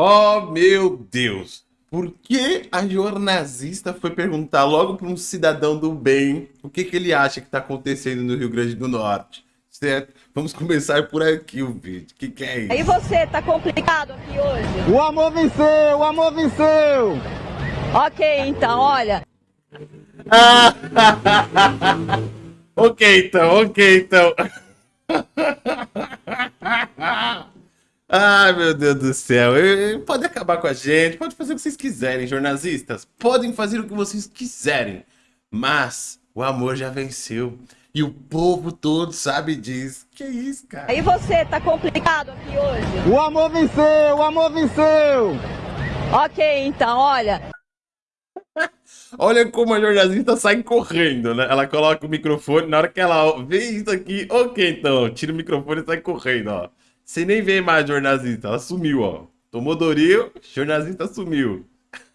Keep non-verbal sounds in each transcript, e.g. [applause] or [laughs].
Oh, meu Deus! Por que a jornalista foi perguntar logo para um cidadão do bem o que, que ele acha que está acontecendo no Rio Grande do Norte? Certo? Vamos começar por aqui o vídeo. O que, que é isso? E você, tá complicado aqui hoje? O amor venceu, o amor venceu! Ok, então, olha. [laughs] ok, então, ok, então. [laughs] Ai, meu Deus do céu. Pode acabar com a gente, pode fazer o que vocês quiserem, jornalistas. Podem fazer o que vocês quiserem. Mas o amor já venceu. E o povo todo sabe disso. Que isso, cara? E você, tá complicado aqui hoje? O amor venceu, o amor venceu! Ok, então, olha. [laughs] Olha como a jornalista sai correndo, né? Ela coloca o microfone, na hora que ela vê isso aqui, ok, então, tira o microfone e sai correndo, ó. Você nem vê mais a jornalista, ela sumiu, ó. Tomou Doril, jornalista sumiu.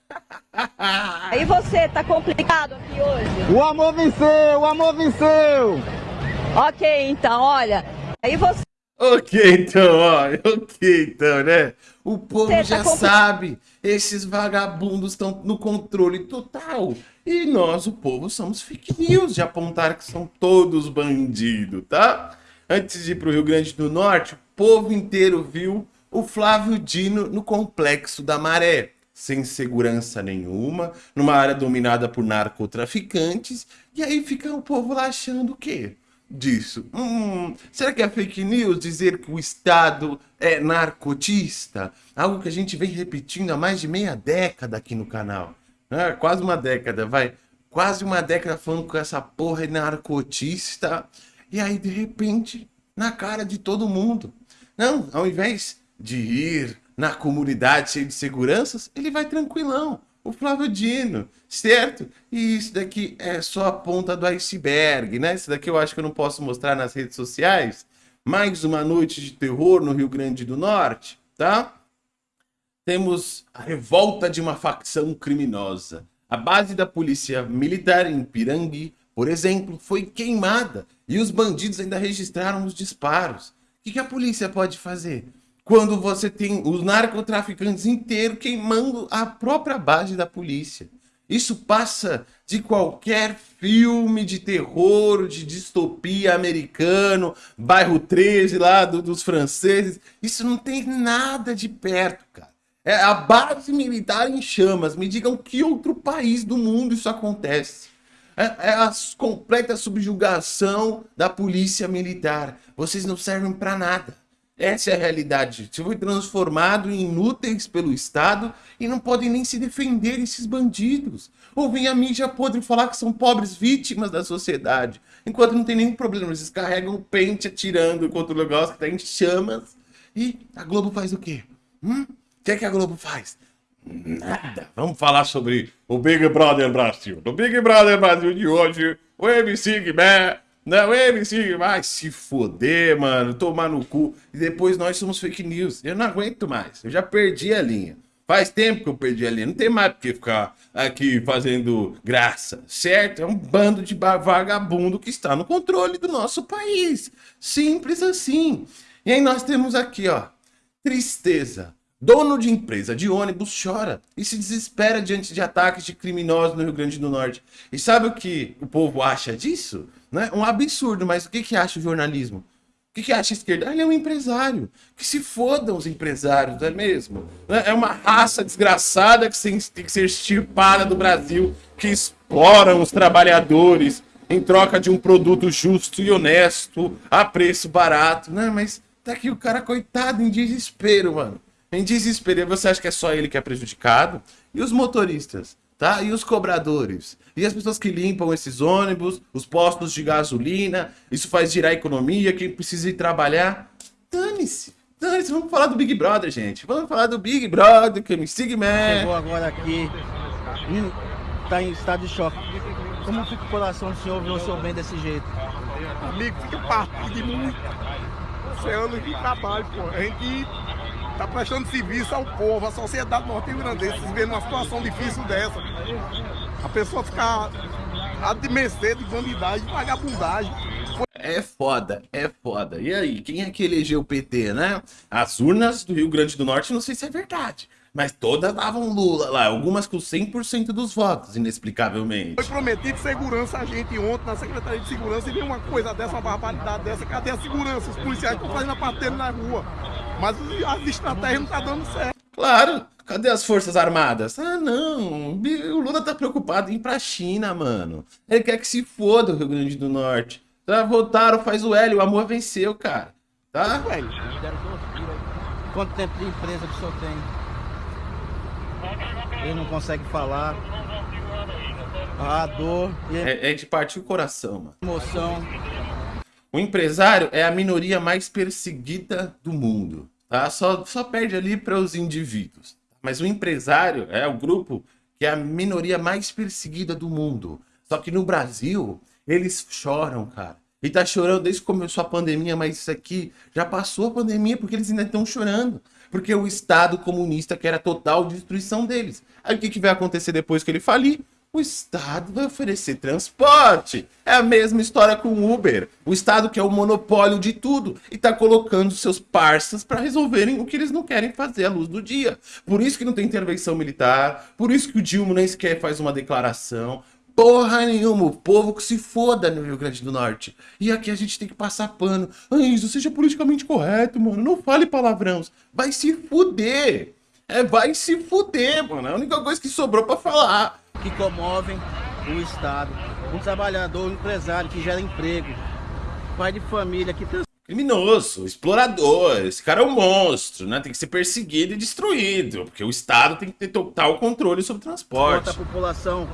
[laughs] E você, tá complicado aqui hoje? O amor venceu, o amor venceu! Ok, então, olha. Aí você... Ok, então, ó. Ok, então, né? O povo você já tá sabe. Esses vagabundos estão no controle total. E nós, o povo, somos fake news de apontar que são todos bandidos, tá? Antes de ir pro Rio Grande do Norte, povo inteiro viu o Flávio Dino no Complexo da Maré, sem segurança nenhuma, numa área dominada por narcotraficantes, e aí fica o povo lá achando o quê? Disso. Hum, será que é fake news dizer que o Estado é narcotista? Algo que a gente vem repetindo há mais de meia década aqui no canal. É, quase uma década, vai. Quase uma década falando com essa porra é narcotista. E aí, de repente, na cara de todo mundo. Não, ao invés de ir na comunidade cheio de seguranças, ele vai tranquilão. O Flávio Dino, certo? E isso daqui é só a ponta do iceberg, né? Isso daqui eu acho que eu não posso mostrar nas redes sociais. Mais uma noite de terror no Rio Grande do Norte, tá? Temos a revolta de uma facção criminosa. A base da polícia militar em Pirangui, por exemplo, foi queimada e os bandidos ainda registraram os disparos que, que a polícia pode fazer? Quando você tem os narcotraficantes inteiros queimando a própria base da polícia. Isso passa de qualquer filme de terror, de distopia americano, bairro 13 lá do, dos franceses. Isso não tem nada de perto, cara. É a base militar em chamas. Me digam que outro país do mundo isso acontece. É, é a completa subjugação da polícia militar. Vocês não servem para nada. Essa é a realidade. Você foi transformado em inúteis pelo Estado e não podem nem se defender esses bandidos. Ou vem a mídia podre falar que são pobres vítimas da sociedade. Enquanto não tem nenhum problema, eles carregam o pente atirando contra o negócio que está em chamas. E a Globo faz o quê? Hum? O que é que a Globo faz? Nada. Vamos falar sobre o Big Brother Brasil. No Big Brother Brasil de hoje, o MC Guimé não, o MC vai se foder, mano, tomar no cu. E depois nós somos fake news. Eu não aguento mais. Eu já perdi a linha. Faz tempo que eu perdi a linha. Não tem mais por que ficar aqui fazendo graça, certo? É um bando de vagabundo que está no controle do nosso país. Simples assim. E aí nós temos aqui, ó, tristeza. Dono de empresa de ônibus chora e se desespera diante de ataques de criminosos no Rio Grande do Norte. E sabe o que o povo acha disso? Né? Um absurdo, mas o que, que acha o jornalismo? O que, que acha a esquerda? Ah, ele é um empresário. Que se fodam os empresários, não é mesmo? Né? É uma raça desgraçada que tem que ser extirpada do Brasil, que exploram os trabalhadores em troca de um produto justo e honesto, a preço barato. Né? Mas tá aqui o cara coitado em desespero, mano em desespero. Você acha que é só ele que é prejudicado? E os motoristas? Tá? E os cobradores? E as pessoas que limpam esses ônibus, os postos de gasolina, isso faz girar a economia, quem precisa ir trabalhar? Dane-se! Dane-se, vamos falar do Big Brother, gente. Vamos falar do Big Brother, que me siga, man. Chegou agora aqui, tá em estado de choque. Como fica o coração do senhor ver o seu bem desse jeito? Amigo, fica partido de muito. É anos de trabalho, pô. A gente Está prestando serviço ao povo, à sociedade norte-grandense, vê numa situação difícil dessa. A pessoa ficar de mercê de bandidagem, de vagabundagem. É foda, é foda. E aí, quem é que elegeu o PT, né? As urnas do Rio Grande do Norte, não sei se é verdade. Mas todas davam Lula lá, algumas com 100% dos votos, inexplicavelmente. Foi prometido segurança a gente ontem na Secretaria de Segurança e veio uma coisa dessa, uma barbaridade dessa. Cadê a segurança? Os policiais estão fazendo a patente na rua. Mas as estratégias não estão tá dando certo. Claro, cadê as Forças Armadas? Ah, não, o Lula tá preocupado em ir pra China, mano. Ele quer que se foda o Rio Grande do Norte. Já votaram, faz o L, o amor venceu, cara. Tá? Velho. Quanto tempo de empresa que o senhor tem? Ele não consegue falar. A dor. É, é de partir o coração, mano. Emoção. O empresário é a minoria mais perseguida do mundo, tá? Só, só perde ali para os indivíduos. Mas o empresário é o grupo que é a minoria mais perseguida do mundo. Só que no Brasil, eles choram, cara. E tá chorando desde que começou a pandemia, mas isso aqui já passou a pandemia porque eles ainda estão chorando porque o Estado comunista quer a total destruição deles. Aí o que, que vai acontecer depois que ele falir? O Estado vai oferecer transporte. É a mesma história com o Uber. O Estado quer o monopólio de tudo e está colocando seus parceiros para resolverem o que eles não querem fazer à luz do dia. Por isso que não tem intervenção militar, por isso que o Dilma nem sequer faz uma declaração, Porra nenhuma, o povo que se foda no Rio Grande do Norte. E aqui a gente tem que passar pano. Isso seja politicamente correto, mano. Não fale palavrões. Vai se fuder. É, vai se fuder, mano. É a única coisa que sobrou pra falar. Que comovem o Estado. Um trabalhador, um empresário que gera emprego. Pai de família que... Criminoso, explorador. Esse cara é um monstro, né? Tem que ser perseguido e destruído. Porque o Estado tem que ter total controle sobre o transporte. a população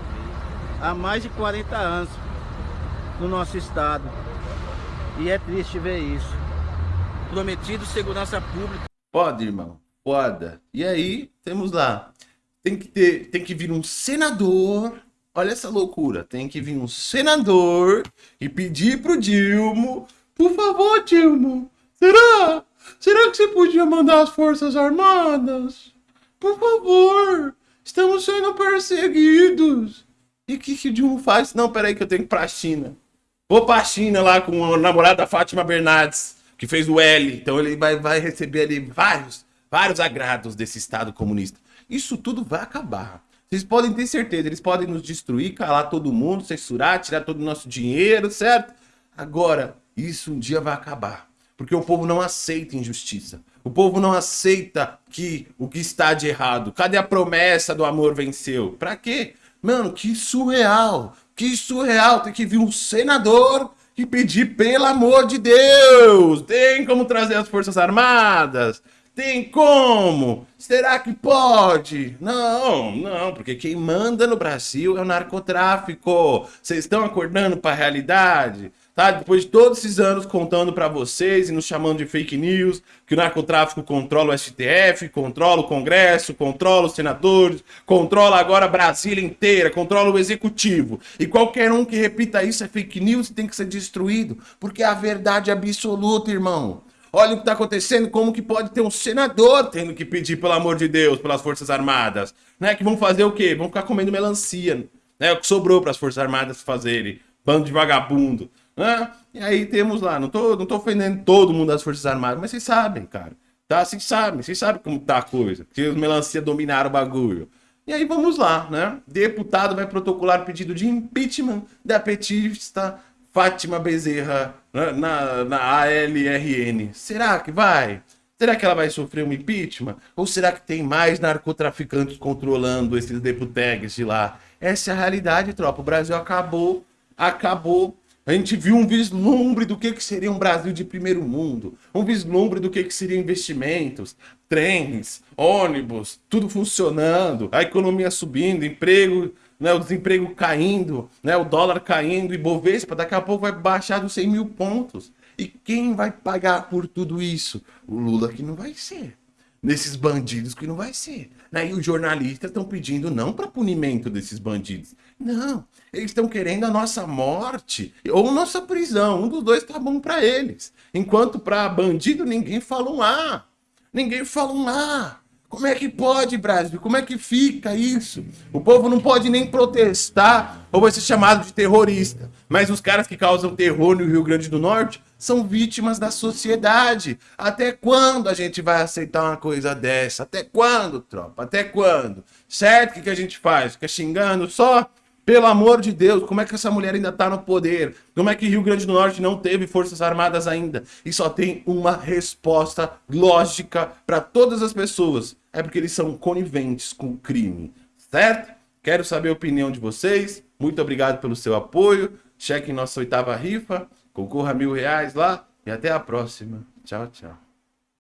há mais de 40 anos no nosso estado. E é triste ver isso. Prometido segurança pública. Pode, irmão. Foda. E aí, temos lá. Tem que ter, tem que vir um senador. Olha essa loucura. Tem que vir um senador e pedir pro Dilma, por favor, Dilma, será? Será que você podia mandar as Forças Armadas? Por favor, estamos sendo perseguidos. E o que, que o Dilma faz? Não, peraí que eu tenho que ir pra China. Vou pra China lá com a namorada da Fátima Bernardes, que fez o L. Então ele vai, vai receber ali vários, vários agrados desse Estado comunista. Isso tudo vai acabar. Vocês podem ter certeza, eles podem nos destruir, calar todo mundo, censurar, tirar todo o nosso dinheiro, certo? Agora, isso um dia vai acabar. Porque o povo não aceita injustiça. O povo não aceita que o que está de errado. Cadê a promessa do amor venceu? Pra quê? Mano, que surreal. Que surreal. Tem que vir um senador e pedir, pelo amor de Deus. Tem como trazer as Forças Armadas? Tem como? Será que pode? Não, não, porque quem manda no Brasil é o narcotráfico. Vocês estão acordando para a realidade? Tá? Depois de todos esses anos contando para vocês e nos chamando de fake news, que o narcotráfico controla o STF, controla o Congresso, controla os senadores, controla agora a Brasília inteira, controla o Executivo. E qualquer um que repita isso é fake news e tem que ser destruído, porque é a verdade absoluta, irmão. Olha o que está acontecendo, como que pode ter um senador tendo que pedir, pelo amor de Deus, pelas Forças Armadas, né? Que vão fazer o quê? Vão ficar comendo melancia, né? O que sobrou para as Forças Armadas fazerem. Bando de vagabundo. E aí temos lá, não tô, não tô ofendendo todo mundo das Forças Armadas, mas vocês sabem, cara. Tá? Vocês sabem, vocês sabem como tá a coisa. Que os melancia dominaram o bagulho. E aí vamos lá, né? Deputado vai protocolar pedido de impeachment da petista Fátima Bezerra né? na, na ALRN. Será que vai? Será que ela vai sofrer um impeachment? Ou será que tem mais narcotraficantes controlando esses deputegues de lá? Essa é a realidade, tropa. O Brasil acabou, acabou a gente viu um vislumbre do que, que seria um Brasil de primeiro mundo, um vislumbre do que, que seriam investimentos, trens, ônibus, tudo funcionando, a economia subindo, emprego, né, o desemprego caindo, né, o dólar caindo e Bovespa daqui a pouco vai baixar dos 100 mil pontos. E quem vai pagar por tudo isso? O Lula que não vai ser. Nesses bandidos que não vai ser. Né? E os jornalistas estão pedindo não para punimento desses bandidos. Não, eles estão querendo a nossa morte ou nossa prisão. Um dos dois tá bom para eles. Enquanto para bandido ninguém fala um A. Ninguém fala um A. Como é que pode, Brasil? Como é que fica isso? O povo não pode nem protestar ou vai ser chamado de terrorista. Mas os caras que causam terror no Rio Grande do Norte são vítimas da sociedade. Até quando a gente vai aceitar uma coisa dessa? Até quando, tropa? Até quando? Certo? O que, que a gente faz? Fica xingando só? Pelo amor de Deus, como é que essa mulher ainda está no poder? Como é que Rio Grande do Norte não teve forças armadas ainda? E só tem uma resposta lógica para todas as pessoas. É porque eles são coniventes com o crime, certo? Quero saber a opinião de vocês. Muito obrigado pelo seu apoio. Cheque nossa oitava rifa. Concorra a mil reais lá. E até a próxima. Tchau, tchau.